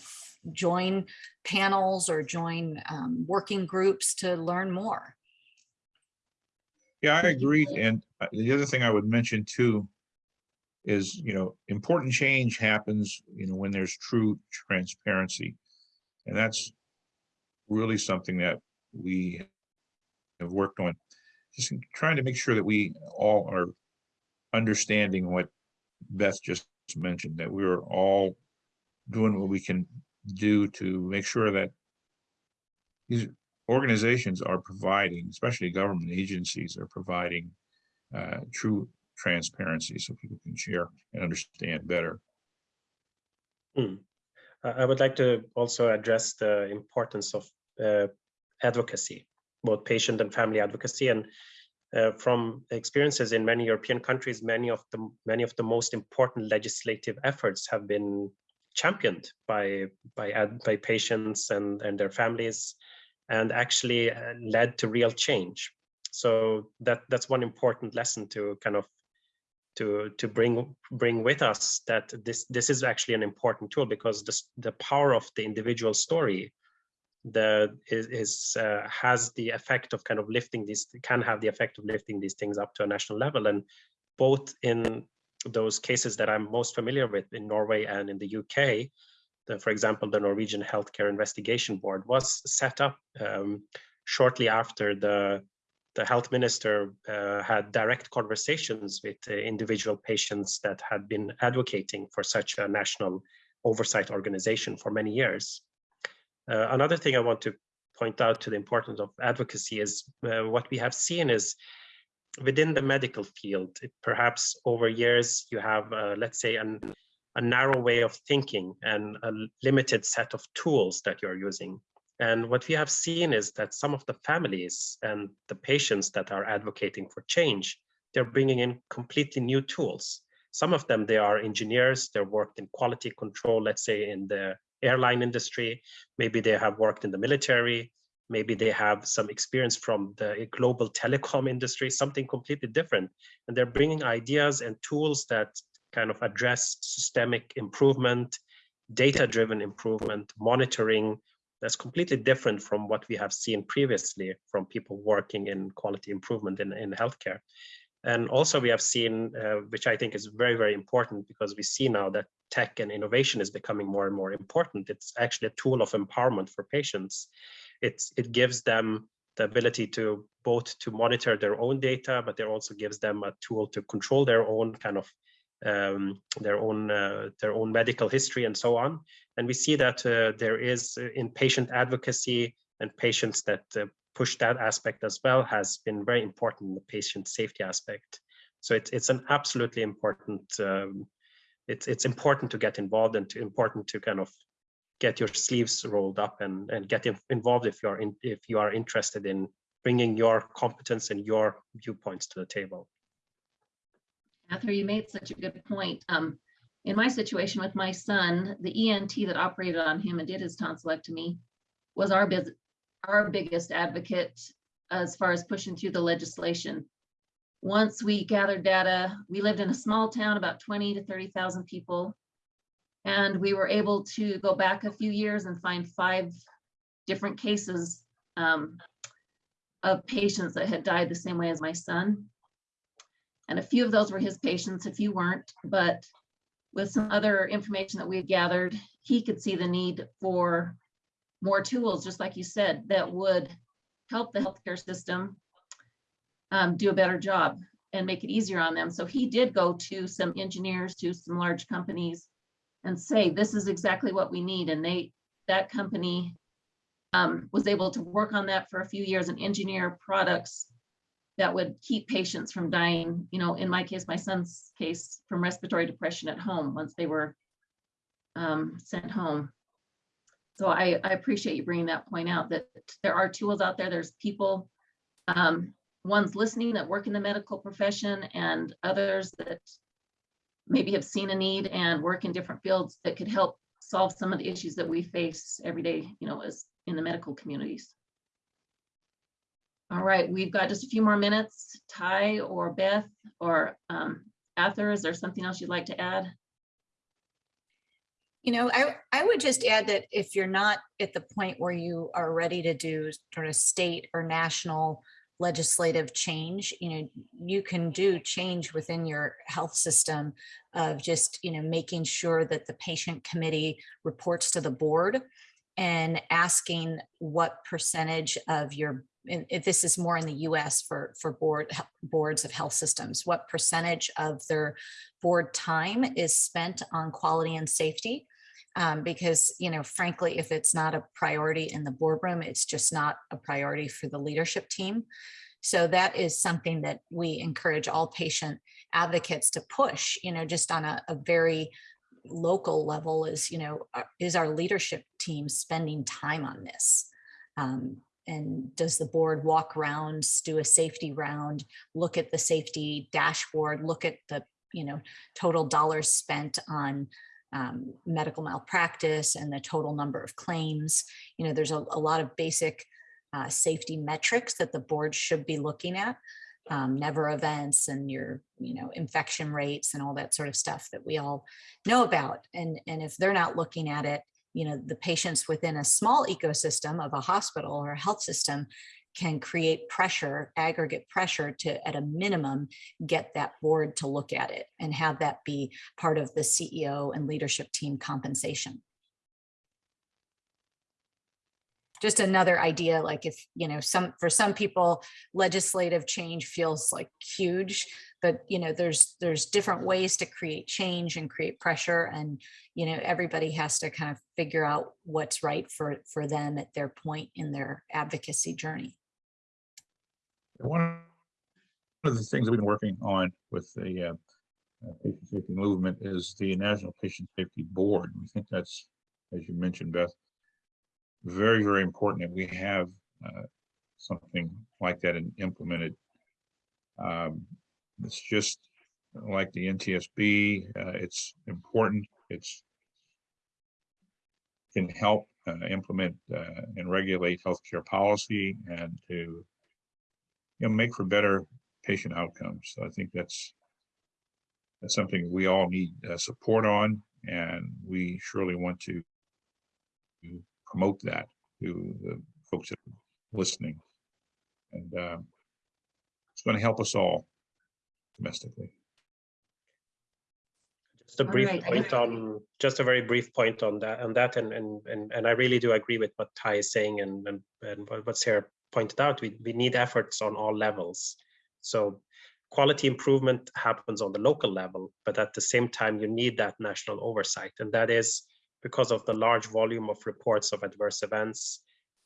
[SPEAKER 4] join panels or join um, working groups to learn more.
[SPEAKER 5] Yeah, I agree. And uh, the other thing I would mention too is, you know, important change happens, you know, when there's true transparency. And that's really something that we have worked on. Just trying to make sure that we all are understanding what Beth just mentioned, that we're all doing what we can do to make sure that these organizations are providing, especially government agencies are providing uh, true transparency so people can share and understand better.
[SPEAKER 3] Hmm. I would like to also address the importance of uh, advocacy, both patient and family advocacy. And uh, from experiences in many European countries, many of the many of the most important legislative efforts have been championed by by by patients and and their families, and actually uh, led to real change. So that that's one important lesson to kind of to to bring bring with us that this this is actually an important tool because this, the power of the individual story the is, is uh, has the effect of kind of lifting these can have the effect of lifting these things up to a national level. And both in those cases that I'm most familiar with in Norway and in the UK the, for example the Norwegian Healthcare Investigation Board was set up um, shortly after the the health minister uh, had direct conversations with uh, individual patients that had been advocating for such a national oversight organization for many years. Uh, another thing I want to point out to the importance of advocacy is uh, what we have seen is within the medical field, perhaps over years you have, uh, let's say, an, a narrow way of thinking and a limited set of tools that you're using. And what we have seen is that some of the families and the patients that are advocating for change, they're bringing in completely new tools. Some of them, they are engineers, they've worked in quality control, let's say in the airline industry, maybe they have worked in the military, maybe they have some experience from the global telecom industry, something completely different. And they're bringing ideas and tools that kind of address systemic improvement, data-driven improvement, monitoring, that's completely different from what we have seen previously from people working in quality improvement in, in healthcare. And also we have seen, uh, which I think is very, very important because we see now that tech and innovation is becoming more and more important. It's actually a tool of empowerment for patients. It's, it gives them the ability to both to monitor their own data, but it also gives them a tool to control their own kind of um, their own uh, their own medical history and so on. And we see that uh, there is uh, in patient advocacy and patients that uh, push that aspect as well has been very important in the patient safety aspect. So it's it's an absolutely important. Um, it's it's important to get involved and to, important to kind of get your sleeves rolled up and and get involved if you are in if you are interested in bringing your competence and your viewpoints to the table.
[SPEAKER 2] Arthur, you made such a good point. Um, in my situation with my son, the ENT that operated on him and did his tonsillectomy was our, our biggest advocate as far as pushing through the legislation. Once we gathered data, we lived in a small town, about 20 to 30,000 people. And we were able to go back a few years and find five different cases um, of patients that had died the same way as my son. And a few of those were his patients, a few weren't, but with some other information that we had gathered, he could see the need for more tools, just like you said, that would help the healthcare system um, do a better job and make it easier on them. So he did go to some engineers, to some large companies and say, this is exactly what we need. And they, that company um, was able to work on that for a few years and engineer products that would keep patients from dying, you know, in my case, my son's case, from respiratory depression at home once they were um, sent home. So I, I appreciate you bringing that point out that there are tools out there. There's people, um, ones listening that work in the medical profession and others that maybe have seen a need and work in different fields that could help solve some of the issues that we face every day, you know, as in the medical communities. All right, we've got just a few more minutes. Ty or Beth or um, Arthur, is there something else you'd like to add?
[SPEAKER 4] You know, I, I would just add that if you're not at the point where you are ready to do sort of state or national legislative change, you know, you can do change within your health system of just, you know, making sure that the patient committee reports to the board and asking what percentage of your if this is more in the US for, for board boards of health systems, what percentage of their board time is spent on quality and safety? Um, because, you know, frankly, if it's not a priority in the boardroom, it's just not a priority for the leadership team. So that is something that we encourage all patient advocates to push, you know, just on a, a very local level is, you know, is our leadership team spending time on this? Um, and does the board walk rounds, do a safety round, look at the safety dashboard, look at the, you know, total dollars spent on um, medical malpractice and the total number of claims. You know, there's a, a lot of basic uh, safety metrics that the board should be looking at. Um, never events and your, you know, infection rates and all that sort of stuff that we all know about. And, and if they're not looking at it, you know, the patients within a small ecosystem of a hospital or a health system can create pressure, aggregate pressure to, at a minimum, get that board to look at it and have that be part of the CEO and leadership team compensation. Just another idea, like if, you know, some, for some people, legislative change feels like huge, but, you know, there's, there's different ways to create change and create pressure and, you know, everybody has to kind of figure out what's right for, for them at their point in their advocacy journey.
[SPEAKER 5] One of the things that we've been working on with the uh, uh, patient safety movement is the National Patient Safety Board. We think that's, as you mentioned, Beth, very, very important that we have uh, something like that and implemented. Um, It's just like the NTSB, uh, it's important, it's can help uh, implement uh, and regulate healthcare policy and to you know, make for better patient outcomes. So I think that's that's something we all need uh, support on, and we surely want to, to promote that to the folks that are listening. And um, it's going to help us all domestically.
[SPEAKER 3] Just a brief
[SPEAKER 2] right.
[SPEAKER 3] point on, just a very brief point on that, on that, and and and and I really do agree with what Ty is saying and and and what what Sarah pointed out. We we need efforts on all levels. So quality improvement happens on the local level, but at the same time, you need that national oversight, and that is because of the large volume of reports of adverse events,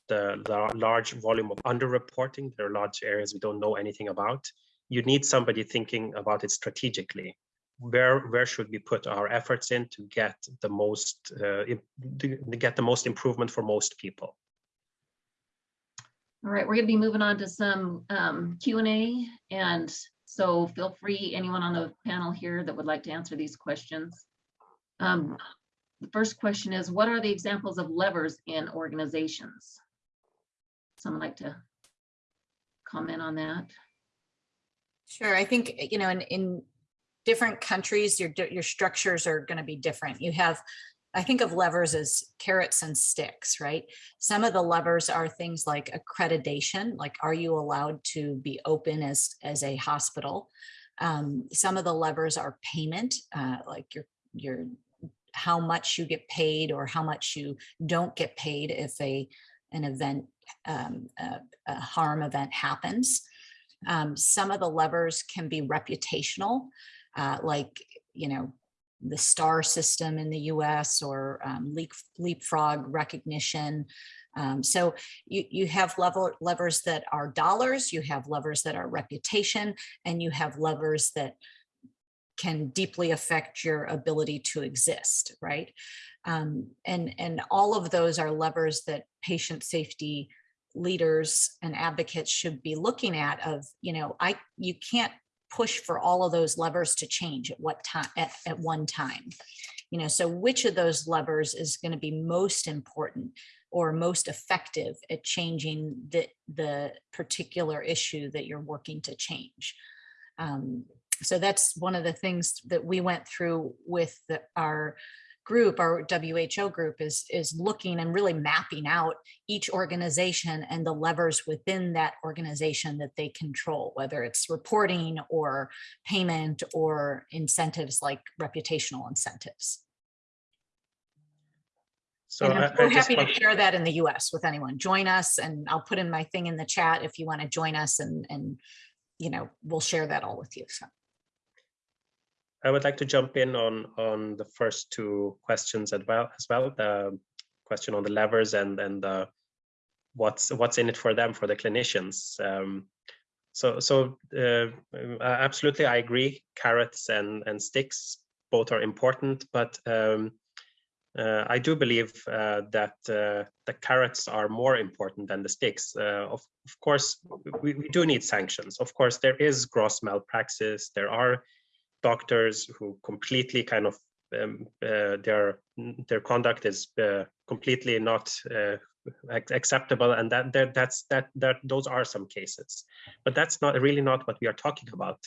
[SPEAKER 3] the, the large volume of underreporting. There are large areas we don't know anything about. You need somebody thinking about it strategically where where should we put our efforts in to get the most uh, to to get the most improvement for most people
[SPEAKER 2] All right, we're gonna be moving on to some um, Q and A. And so feel free, anyone on the panel here that would like to answer these questions. Um, The first question is, what are the examples of levers in organizations? Someone like to comment on that?
[SPEAKER 4] Sure, I think, you know, in, in different countries, your, your structures are going to be different. You have, I think of levers as carrots and sticks, right? Some of the levers are things like accreditation, like are you allowed to be open as, as a hospital? Um, some of the levers are payment, uh, like your, your, how much you get paid or how much you don't get paid if a, an event, um, a, a harm event happens. Um, some of the levers can be reputational, uh, like, you know, the STAR system in the US or um, leap, leapfrog recognition. Um, so you, you have level levers that are dollars, you have levers that are reputation, and you have levers that can deeply affect your ability to exist, right? Um, and, and all of those are levers that patient safety leaders and advocates should be looking at of, you know, I, you can't push for all of those levers to change at what time, at, at one time. You know, so which of those levers is going to be most important or most effective at changing the, the particular issue that you're working to change? Um, so that's one of the things that we went through with the, our group, our WHO group is, is looking and really mapping out each organization and the levers within that organization that they control, whether it's reporting or payment or incentives like reputational incentives.
[SPEAKER 3] so
[SPEAKER 4] And
[SPEAKER 3] I,
[SPEAKER 4] I'm so happy to share that in the US with anyone. Join us and I'll put in my thing in the chat if you want to join us and, and, you know, we'll share that all with you. So.
[SPEAKER 3] I would like to jump in on on the first two questions as well. As well, the question on the levers and and the what's what's in it for them for the clinicians. Um, so so uh, absolutely, I agree. Carrots and and sticks both are important, but um, uh, I do believe uh, that uh, the carrots are more important than the sticks. Uh, of, of course, we, we do need sanctions. Of course, there is gross malpractice. There are doctors who completely kind of um, uh, their their conduct is uh, completely not acceptable, and that, that that's that that those are some cases. But that's not really not what we are talking about.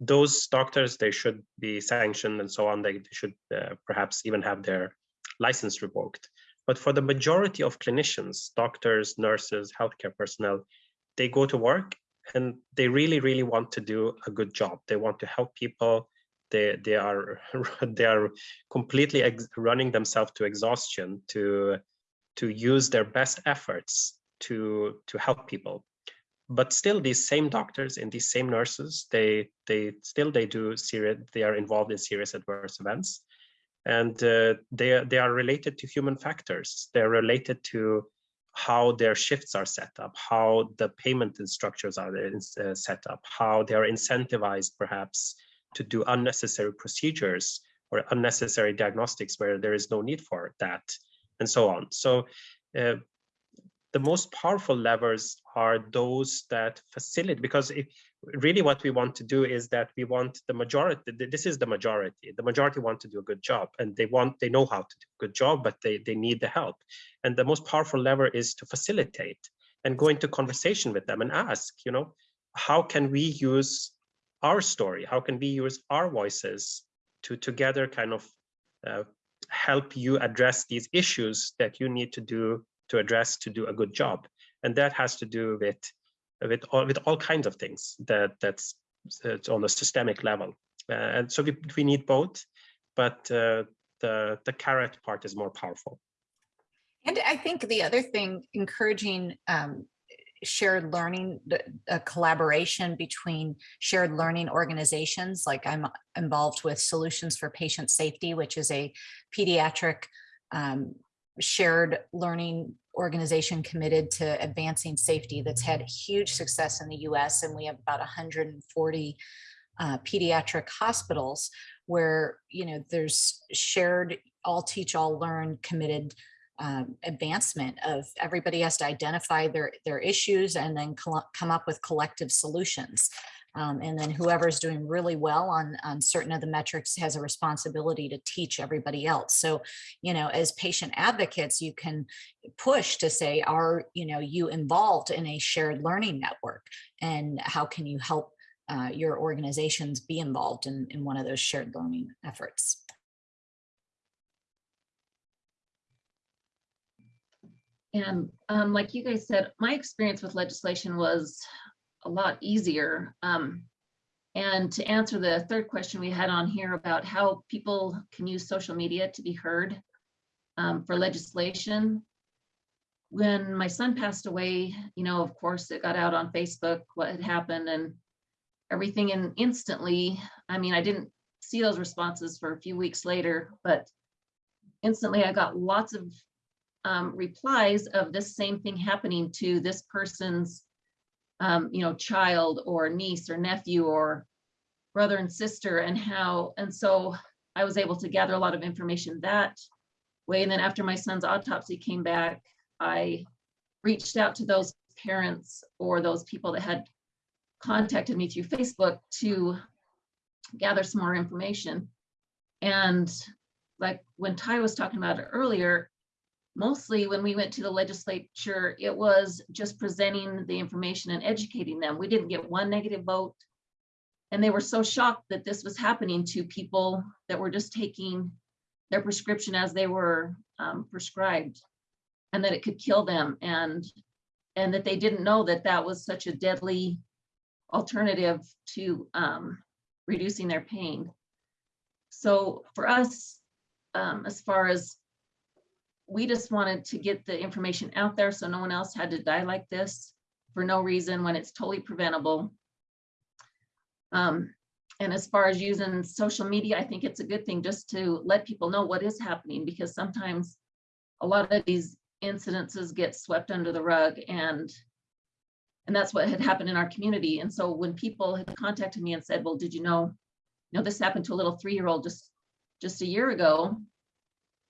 [SPEAKER 3] Those doctors they should be sanctioned and so on. They, they should uh, perhaps even have their license revoked. But for the majority of clinicians doctors nurses healthcare personnel they go to work and they really really want to do a good job. They want to help people. They they are they are completely running themselves to exhaustion to to use their best efforts to to help people. But still these same doctors and these same nurses they they still they do serious they are involved in serious adverse events. And uh, they they are related to human factors. They're related to how their shifts are set up how the payment structures are uh, set up how they are incentivized perhaps to do unnecessary procedures or unnecessary diagnostics where there is no need for that and so on. So uh, the most powerful levers are those that facilitate because if really what we want to do is that we want the majority this is the majority. The majority want to do a good job and they want they know how to do a good job but they they need the help. And the most powerful lever is to facilitate and go into conversation with them and ask you know how can we use our story? How can we use our voices to together kind of uh, help you address these issues that you need to do to address to do a good job. And that has to do with with all with all kinds of things that that's it's on a systemic level. Uh, and so we, we need both but uh, the the carrot part is more powerful.
[SPEAKER 4] And i think the other thing encouraging um, shared learning a collaboration between shared learning organizations like i'm involved with solutions for patient safety which is a pediatric um, shared learning organization committed to advancing safety that's had huge success in the US and we have about 140 uh, pediatric hospitals where you know there's shared all teach all learn committed um, advancement of everybody has to identify their their issues and then come up with collective solutions um, and then whoever's doing really well on, on certain of the metrics has a responsibility to teach everybody else. So, you know, as patient advocates, you can push to say, are, you know, you involved in a shared learning network and how can you help uh, your organizations be involved in, in one of those shared learning efforts?
[SPEAKER 2] And um, like you guys said, my experience with legislation was a lot easier. Um, and to answer the third question we had on here about how people can use social media to be heard um, for legislation. When my son passed away, you know, of course, it got out on Facebook what had happened and everything. And instantly, I mean, I didn't see those responses for a few weeks later, but instantly I got lots of um, replies of this same thing happening to this person's um, you know, child or niece or nephew or brother and sister and how, and so I was able to gather a lot of information that way. And then after my son's autopsy came back, I reached out to those parents or those people that had contacted me through Facebook to gather some more information. And like when Ty was talking about it earlier, mostly when we went to the legislature, it was just presenting the information and educating them. We didn't get one negative vote. And they were so shocked that this was happening to people that were just taking their prescription as they were um, prescribed and that it could kill them and and that they didn't know that that was such a deadly alternative to um, reducing their pain. So for us, um, as far as we just wanted to get the information out there so no one else had to die like this for no reason when it's totally preventable. Um, and as far as using social media, I think it's a good thing just to let people know what is happening because sometimes a lot of these incidences get swept under the rug and and that's what had happened in our community. And so when people had contacted me and said, well, did you know, you know, this happened to a little three-year-old just just a year ago,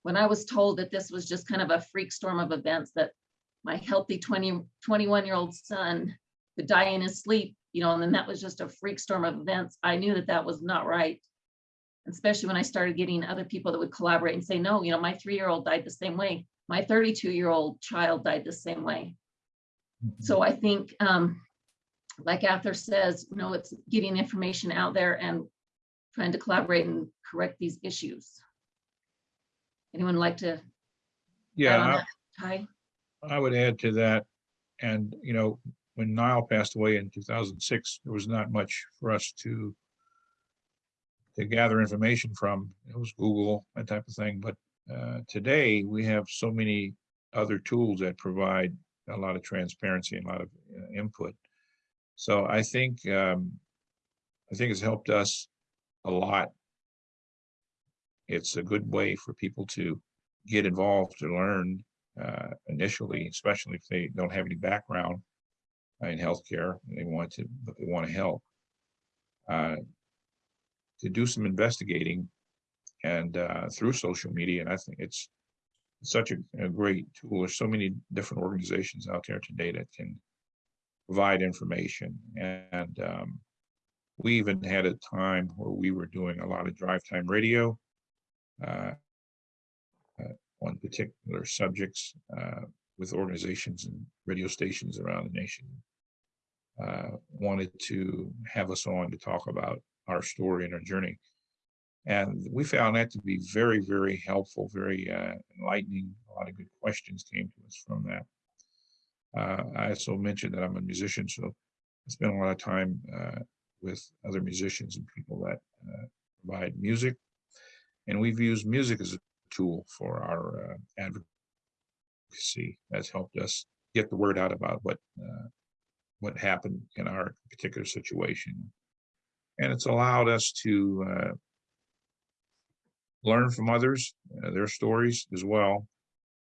[SPEAKER 2] when I was told that this was just kind of a freak storm of events that my healthy 20, 21 year old son could die in his sleep, you know, and then that was just a freak storm of events. I knew that that was not right. Especially when I started getting other people that would collaborate and say, no, you know, my three year old died the same way. My 32 year old child died the same way. So I think, um, like Arthur says, you know, it's getting information out there and trying to collaborate and correct these issues. Anyone like to? add
[SPEAKER 5] Yeah,
[SPEAKER 2] on
[SPEAKER 5] I-
[SPEAKER 2] that? Ty?
[SPEAKER 5] I would add to that. And, you know, when Nile passed away in two thousand six, there was not much for us to to gather information from. It was Google, that type of thing. But uh, today we have so many other tools that provide a lot of transparency and a lot of uh, input. So I think um, I think it's helped us a lot. It's a good way for people to get involved to learn uh, initially, especially if they don't have any background in healthcare, and they want to, but they want to help. uh, To do some investigating and uh, through social media, and I think it's such a, a great tool. There's so many different organizations out there today that can provide information. And um, we even had a time where we were doing a lot of drive time radio. Uh, on particular subjects uh, with organizations and radio stations around the nation. Uh, wanted to have us on to talk about our story and our journey. And we found that to be very, very helpful, very uh, enlightening. A lot of good questions came to us from that. Uh, I also mentioned that I'm a musician, so I spend a lot of time uh, with other musicians and people that uh, provide music. And we've used music as a tool for our uh, advocacy that's helped us get the word out about what uh, what happened in our particular situation. And it's allowed us to uh, learn from others uh, their stories as well.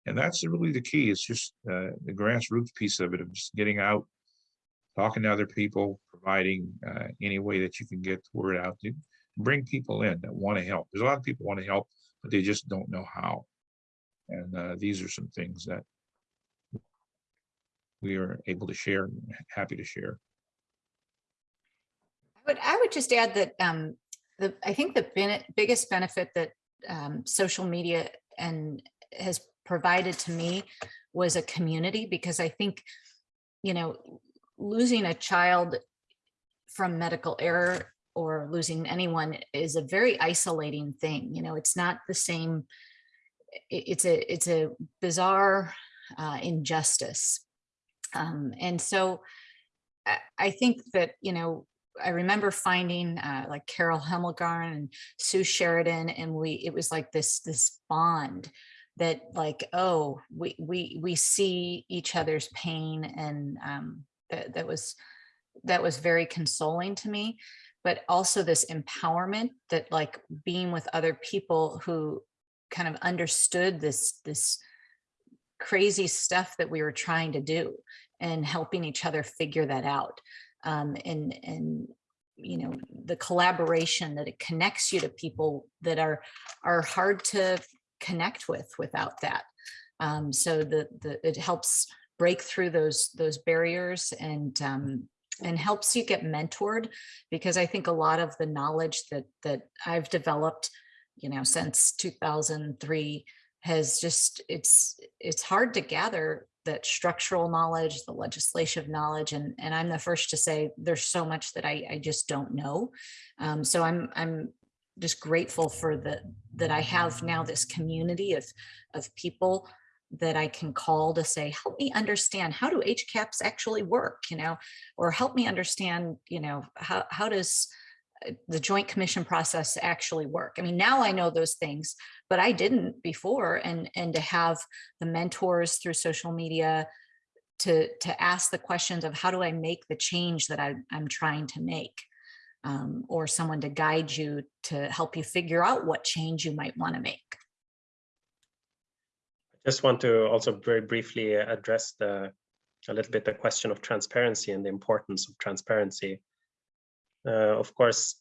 [SPEAKER 5] And that's really the key. It's just uh, the grassroots piece of it of just getting out talking to other people providing uh, any way that you can get the word out to bring people in that want to help there's a lot of people want to help but they just don't know how. And uh, these are some things that we are able to share, and happy to share.
[SPEAKER 4] I would, I would just add that um, the, I think the bene- biggest benefit that um, social media and has provided to me was a community because I think, you know, losing a child from medical error or losing anyone is a very isolating thing. You know, it's not the same. It's a it's a bizarre uh, injustice, um, and so I, think that you know I remember finding uh, like Carol Hemmelgarn and Sue Sheridan, and we it was like this this bond that like oh we we we see each other's pain, and um, that that was that was very consoling to me but also this empowerment that like being with other people who kind of understood this this crazy stuff that we were trying to do and helping each other figure that out um, and and you know the collaboration that it connects you to people that are are hard to connect with without that. Um, so the the it helps break through those those barriers and um, and helps you get mentored because I think a lot of the knowledge that that I've developed, you know, since 2003 has just it's it's hard to gather that structural knowledge, the legislative knowledge, and and I'm the first to say there's so much that I I just don't know. Um, so I'm I'm just grateful for the that I have now this community of of people that I can call to say, help me understand how do HCAHPS actually work, you know, or help me understand, you know, how, how does uh, the joint commission process actually work? I mean, now I know those things, but I didn't before. And, and to have the mentors through social media to, to ask the questions of how do I make the change that I, I'm trying to make? um, or someone to guide you to help you figure out what change you might want to make.
[SPEAKER 3] Just want to also very briefly address the a little bit the question of transparency and the importance of transparency. Uh, of course,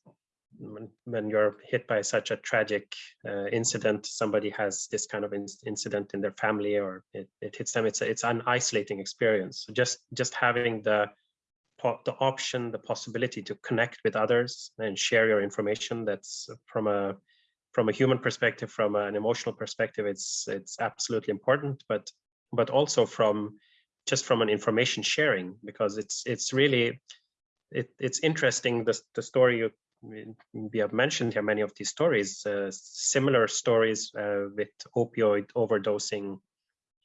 [SPEAKER 3] when, when you're hit by such a tragic uh, incident, somebody has this kind of in incident in their family or it, it hits them, it's, a, it's an isolating experience. So just, just having the, the option, the possibility to connect with others and share your information that's from a from a human perspective, from an emotional perspective, it's it's absolutely important, but but also from just from an information sharing, because it's it's really it, it's interesting the, the story you we have mentioned here many of these stories uh, similar stories uh, with opioid overdosing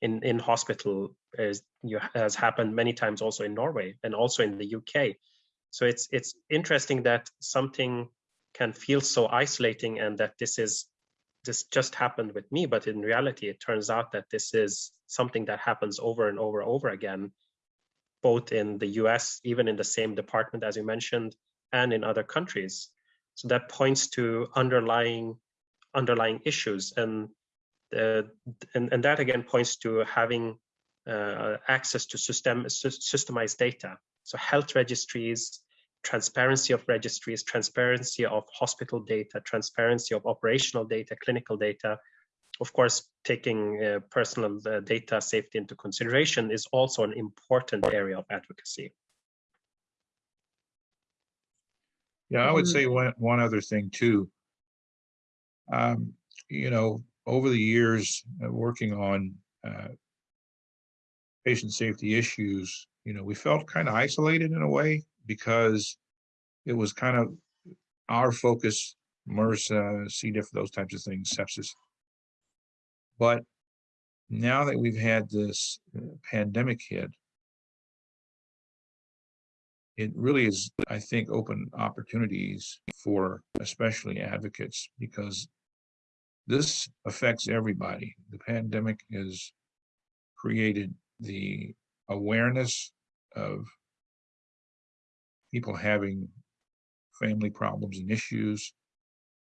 [SPEAKER 3] in in hospital you has happened many times also in Norway and also in the UK so it's it's interesting that something can feel so isolating and that this is this just happened with me but in reality it turns out that this is something that happens over and over and over again both in the US even in the same department as you mentioned and in other countries. So that points to underlying underlying issues. And uh, and, and that again points to having uh, access to system systemized data. So health registries transparency of registries, transparency of hospital data, transparency of operational data, clinical data. Of course, taking uh, personal uh, data safety into consideration is also an important area of advocacy.
[SPEAKER 5] Yeah, I would say one, one other thing too. Um, you know, over the years, uh, working on uh, patient safety issues, you know, we felt kind of isolated in a way because it was kind of our focus, MRSA, C. diff, those types of things, sepsis. But now that we've had this uh, pandemic hit, it really is, I think, open opportunities for especially advocates because this affects everybody. The pandemic has created the awareness of people having family problems and issues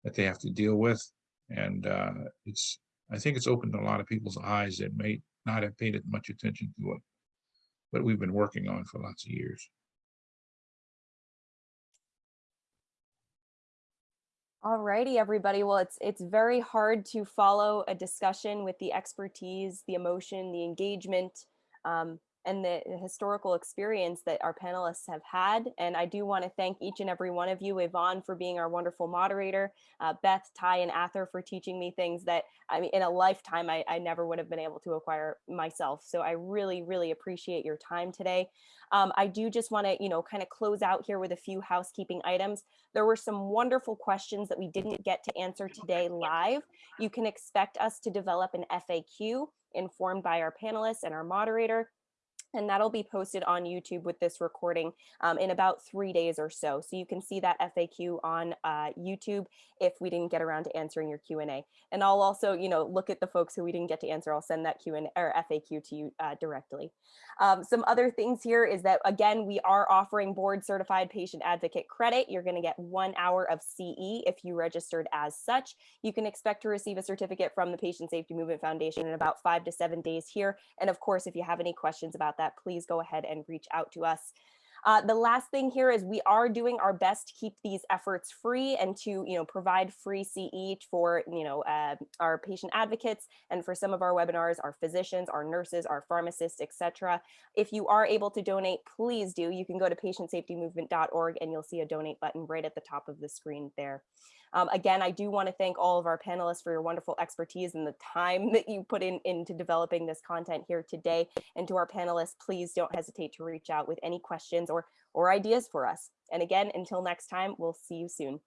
[SPEAKER 5] that they have to deal with. And uh, it's, I think it's opened a lot of people's eyes that may not have paid much attention to it, but we've been working on for lots of years.
[SPEAKER 1] All righty, everybody. Well, it's it's very hard to follow a discussion with the expertise, the emotion, the engagement, um, and the historical experience that our panelists have had. And I do want to thank each and every one of you, Yvonne for being our wonderful moderator, uh, Beth, Ty, and Ather for teaching me things that I mean, in a lifetime, I, I never would have been able to acquire myself. So I really, really appreciate your time today. Um, I do just want to, you know, kind of close out here with a few housekeeping items. There were some wonderful questions that we didn't get to answer today live. You can expect us to develop an FAQ informed by our panelists and our moderator and that'll be posted on YouTube with this recording um, in about three days or so. So you can see that FAQ on uh, YouTube if we didn't get around to answering your Q&A. And I'll also, you know, look at the folks who we didn't get to answer. I'll send that Q&A or FAQ to you uh, directly. Um, some other things here is that, again, we are offering board certified patient advocate credit. You're going to get one hour of CE if you registered as such. You can expect to receive a certificate from the Patient Safety Movement Foundation in about five to seven days here. And of course, if you have any questions about that, please go ahead and reach out to us. Uh, the last thing here is we are doing our best to keep these efforts free and to you know provide free CE for you know uh, our patient advocates and for some of our webinars, our physicians, our nurses, our pharmacists, etc. If you are able to donate, please do. You can go to patientsafetymovement.org and you'll see a donate button right at the top of the screen there. Um, again, I do want to thank all of our panelists for your wonderful expertise and the time that you put in into developing this content here today. And to our panelists, please don't hesitate to reach out with any questions or, or ideas for us. And again, until next time, we'll see you soon.